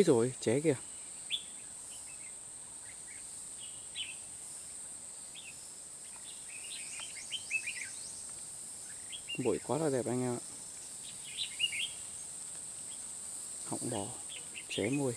Ôi rồi ché kìa. Bụi quá là đẹp anh em ạ. Họng bò Ché mùi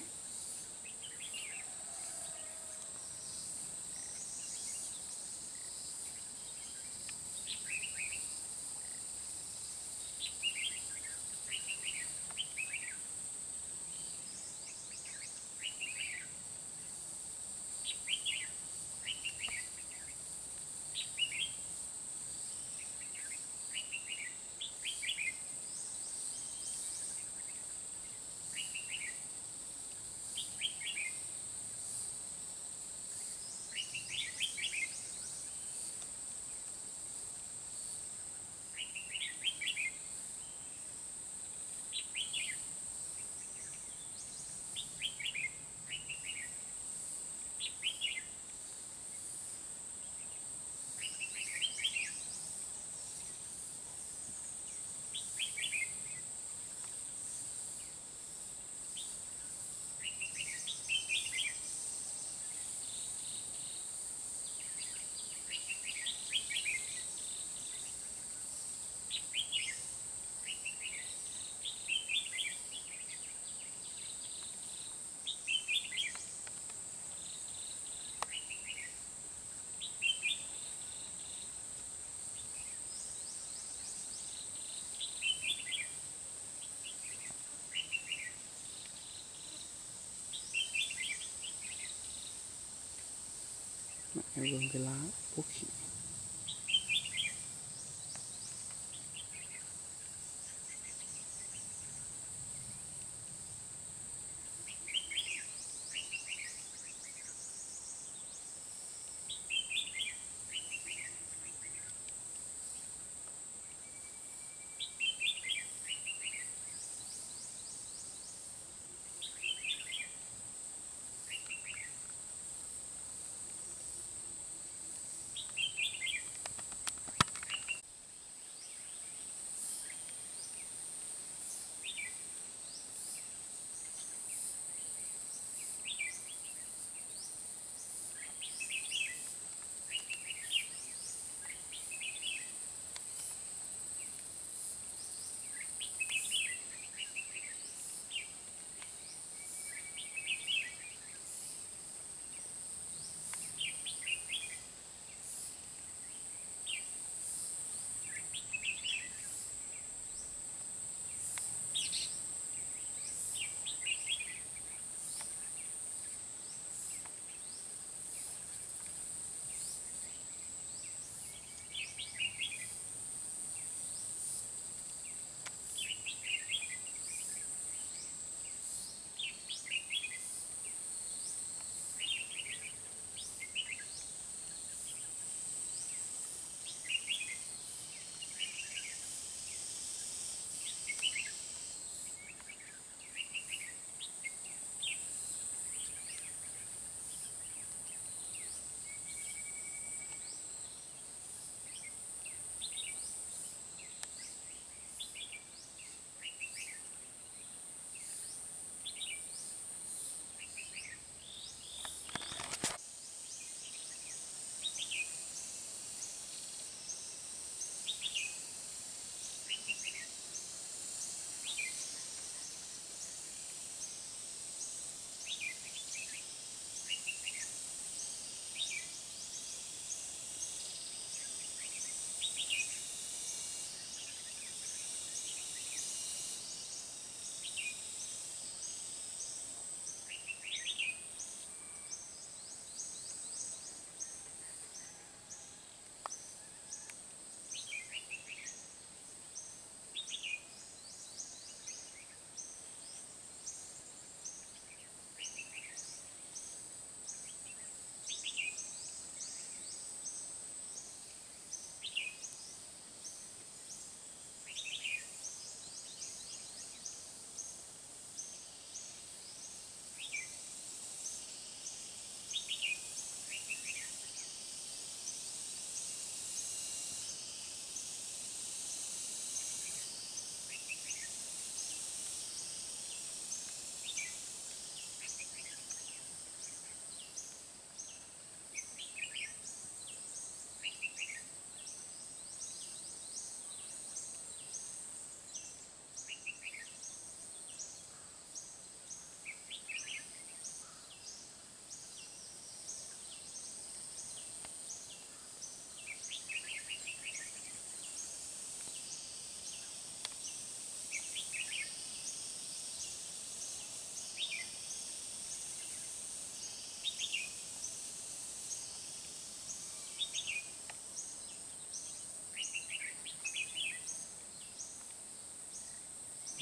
em vương cái lá bốc khỉ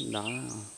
đó.